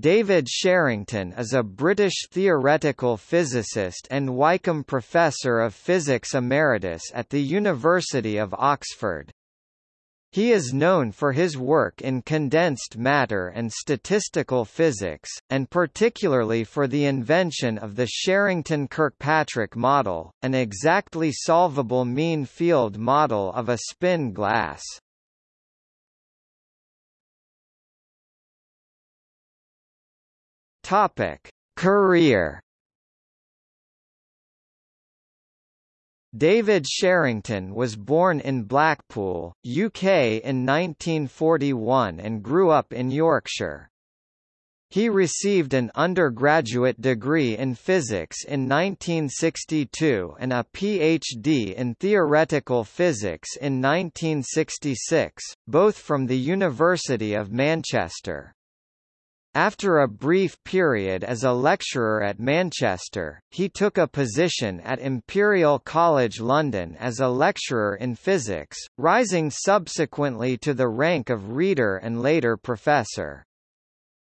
David Sherrington is a British theoretical physicist and Wykeham Professor of Physics Emeritus at the University of Oxford. He is known for his work in condensed matter and statistical physics, and particularly for the invention of the Sherrington-Kirkpatrick model, an exactly solvable mean field model of a spin glass. Topic: Career David Sherrington was born in Blackpool, UK in 1941 and grew up in Yorkshire. He received an undergraduate degree in physics in 1962 and a PhD in theoretical physics in 1966, both from the University of Manchester. After a brief period as a lecturer at Manchester, he took a position at Imperial College London as a lecturer in physics, rising subsequently to the rank of reader and later professor.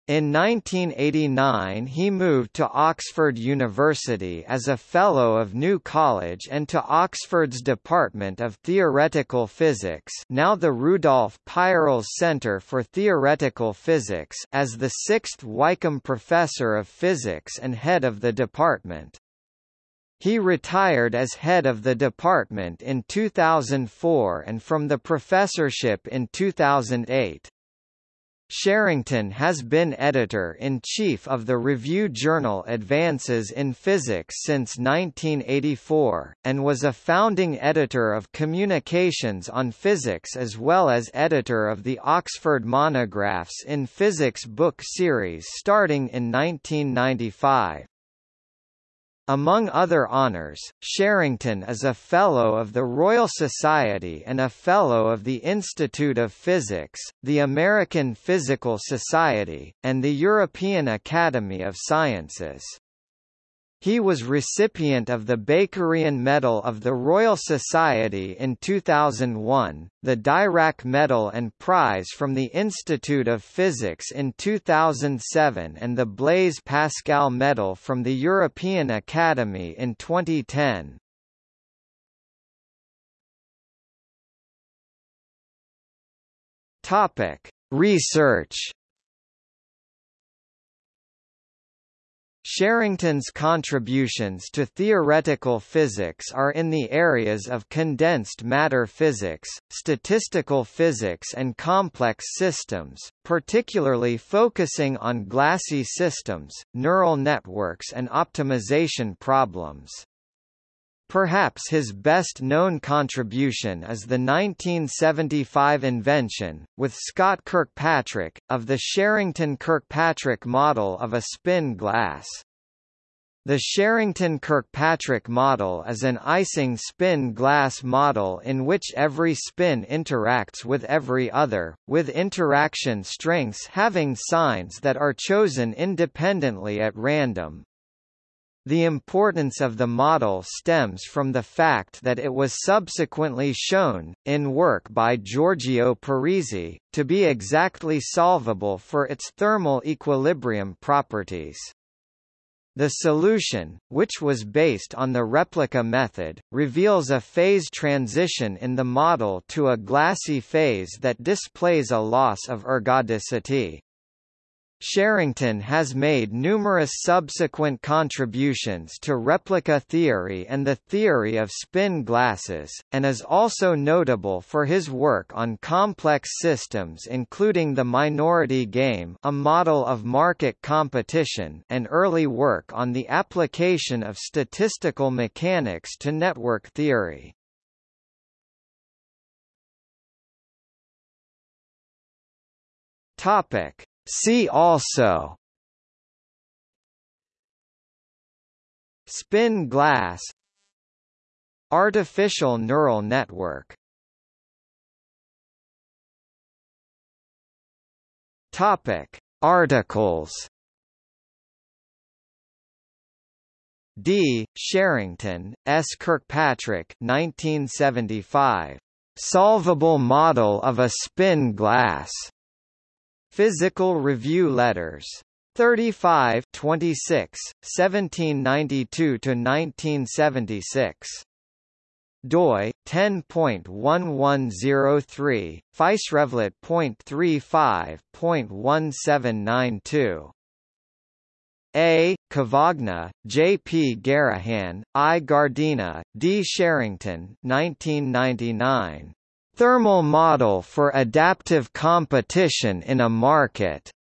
In 1989 he moved to Oxford University as a Fellow of New College and to Oxford's Department of Theoretical Physics now the Rudolf Peierls Centre for Theoretical Physics as the sixth Wykeham Professor of Physics and head of the department. He retired as head of the department in 2004 and from the professorship in 2008. Sherrington has been editor-in-chief of the review journal Advances in Physics since 1984, and was a founding editor of Communications on Physics as well as editor of the Oxford Monographs in Physics book series starting in 1995. Among other honours, Sherrington is a Fellow of the Royal Society and a Fellow of the Institute of Physics, the American Physical Society, and the European Academy of Sciences. He was recipient of the Bakerian Medal of the Royal Society in 2001, the Dirac Medal and Prize from the Institute of Physics in 2007 and the Blaise Pascal Medal from the European Academy in 2010. Topic: Research Sherrington's contributions to theoretical physics are in the areas of condensed matter physics, statistical physics and complex systems, particularly focusing on glassy systems, neural networks and optimization problems. Perhaps his best-known contribution is the 1975 invention, with Scott Kirkpatrick, of the Sherrington-Kirkpatrick model of a spin glass. The Sherrington-Kirkpatrick model is an Ising spin glass model in which every spin interacts with every other, with interaction strengths having signs that are chosen independently at random. The importance of the model stems from the fact that it was subsequently shown, in work by Giorgio Parisi, to be exactly solvable for its thermal equilibrium properties. The solution, which was based on the replica method, reveals a phase transition in the model to a glassy phase that displays a loss of ergodicity. Sherrington has made numerous subsequent contributions to replica theory and the theory of spin glasses, and is also notable for his work on complex systems including the minority game a model of market competition and early work on the application of statistical mechanics to network theory. Topic See also Spin glass Artificial neural network Topic Articles D. Sherrington, S. Kirkpatrick 1975. Solvable model of a spin glass. Physical Review Letters 35 26, 1792–1976 doi 10.1103 PhysRevLett.35.1792 A. Cavagna, J. P. Garrahan, I. Giardina, D. Sherrington 1999. Thermal Model for Adaptive Competition in a Market.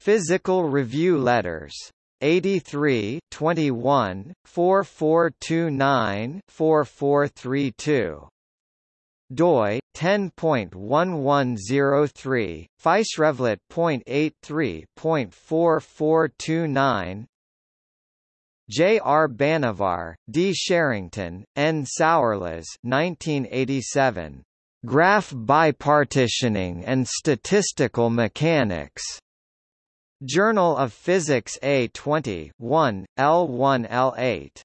Physical Review Letters. 83 21 4429 4432 doi 10.1103 PhysRevLett.83.4429 J. R. Banavar, D. Sherrington, N. Sourlas 1987. Graph bipartitioning and statistical mechanics. Journal of Physics A20 1, L1 L8.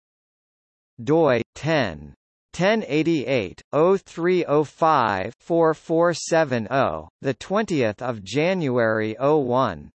doi 10. 1088 0305 4470 the 20th of January 01